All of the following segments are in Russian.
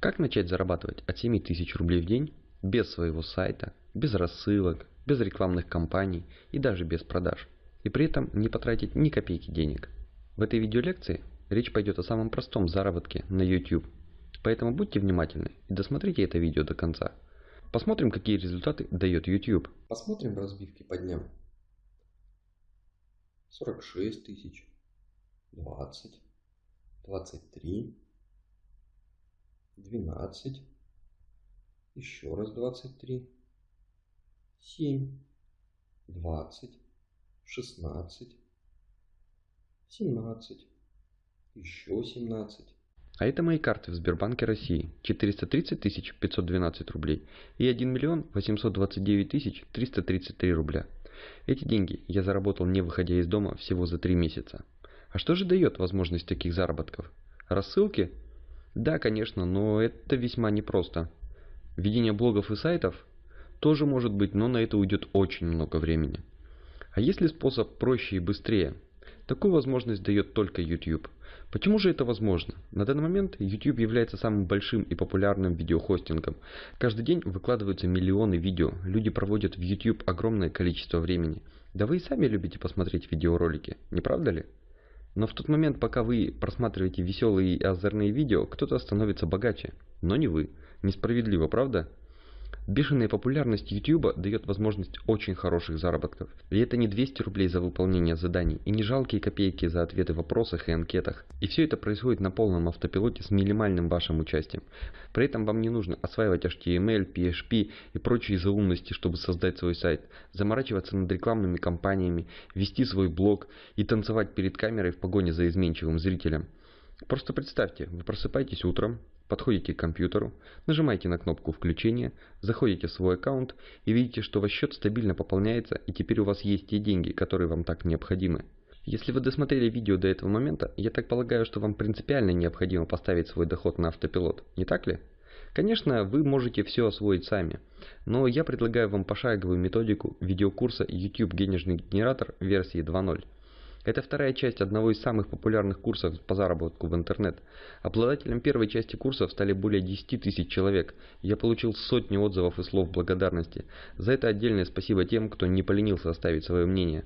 Как начать зарабатывать от 7000 рублей в день без своего сайта, без рассылок, без рекламных кампаний и даже без продаж, и при этом не потратить ни копейки денег? В этой видеолекции речь пойдет о самом простом заработке на YouTube. Поэтому будьте внимательны и досмотрите это видео до конца. Посмотрим, какие результаты дает YouTube. Посмотрим разбивки по дням. 46 тысяч, 20, 23, 12, еще раз 23, 7, 20, 16, 17, еще 17. А это мои карты в Сбербанке России. 430 512 рублей и 1 миллион 829 333 рубля. Эти деньги я заработал не выходя из дома всего за 3 месяца. А что же дает возможность таких заработков? Рассылки? Да, конечно, но это весьма непросто. Ведение блогов и сайтов тоже может быть, но на это уйдет очень много времени. А есть ли способ проще и быстрее? Такую возможность дает только YouTube. Почему же это возможно? На данный момент YouTube является самым большим и популярным видеохостингом. Каждый день выкладываются миллионы видео. Люди проводят в YouTube огромное количество времени. Да вы и сами любите посмотреть видеоролики, не правда ли? Но в тот момент, пока вы просматриваете веселые и озорные видео, кто-то становится богаче. Но не вы. Несправедливо, правда? Бешеная популярность YouTube дает возможность очень хороших заработков. И это не 200 рублей за выполнение заданий, и не жалкие копейки за ответы в вопросах и анкетах. И все это происходит на полном автопилоте с минимальным вашим участием. При этом вам не нужно осваивать HTML, PHP и прочие заумности, чтобы создать свой сайт, заморачиваться над рекламными кампаниями, вести свой блог и танцевать перед камерой в погоне за изменчивым зрителем. Просто представьте, вы просыпаетесь утром, подходите к компьютеру, нажимаете на кнопку включения, заходите в свой аккаунт и видите, что ваш счет стабильно пополняется и теперь у вас есть те деньги, которые вам так необходимы. Если вы досмотрели видео до этого момента, я так полагаю, что вам принципиально необходимо поставить свой доход на автопилот, не так ли? Конечно, вы можете все освоить сами, но я предлагаю вам пошаговую методику видеокурса YouTube денежный генератор версии 2.0. Это вторая часть одного из самых популярных курсов по заработку в интернет. Обладателем первой части курсов стали более 10 тысяч человек. Я получил сотни отзывов и слов благодарности. За это отдельное спасибо тем, кто не поленился оставить свое мнение.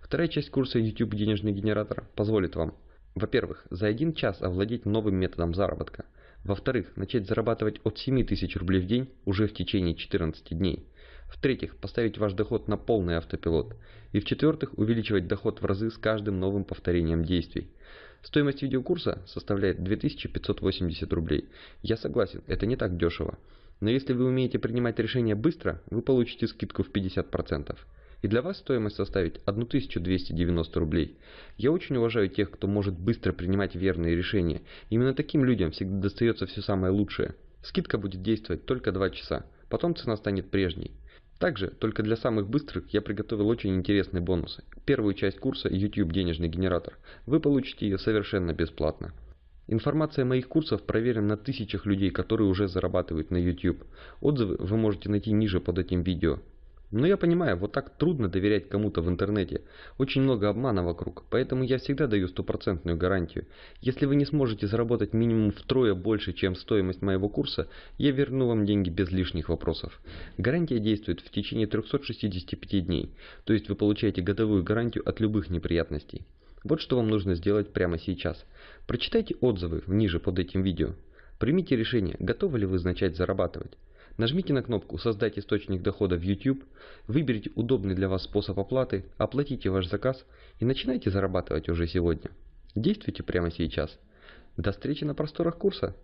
Вторая часть курса YouTube денежный генератор позволит вам во-первых, за один час овладеть новым методом заработка. Во-вторых, начать зарабатывать от 7 тысяч рублей в день уже в течение 14 дней. В-третьих, поставить ваш доход на полный автопилот. И в-четвертых, увеличивать доход в разы с каждым новым повторением действий. Стоимость видеокурса составляет 2580 рублей. Я согласен, это не так дешево. Но если вы умеете принимать решения быстро, вы получите скидку в 50% и для вас стоимость составит 1290 рублей. Я очень уважаю тех, кто может быстро принимать верные решения. Именно таким людям всегда достается все самое лучшее. Скидка будет действовать только 2 часа, потом цена станет прежней. Также, только для самых быстрых я приготовил очень интересные бонусы. Первую часть курса YouTube денежный генератор. Вы получите ее совершенно бесплатно. Информация моих курсов проверена на тысячах людей, которые уже зарабатывают на YouTube. Отзывы вы можете найти ниже под этим видео. Но я понимаю, вот так трудно доверять кому-то в интернете. Очень много обмана вокруг, поэтому я всегда даю стопроцентную гарантию. Если вы не сможете заработать минимум втрое больше, чем стоимость моего курса, я верну вам деньги без лишних вопросов. Гарантия действует в течение 365 дней, то есть вы получаете годовую гарантию от любых неприятностей. Вот что вам нужно сделать прямо сейчас. Прочитайте отзывы ниже под этим видео. Примите решение, готовы ли вы начать зарабатывать. Нажмите на кнопку «Создать источник дохода в YouTube», выберите удобный для вас способ оплаты, оплатите ваш заказ и начинайте зарабатывать уже сегодня. Действуйте прямо сейчас. До встречи на просторах курса!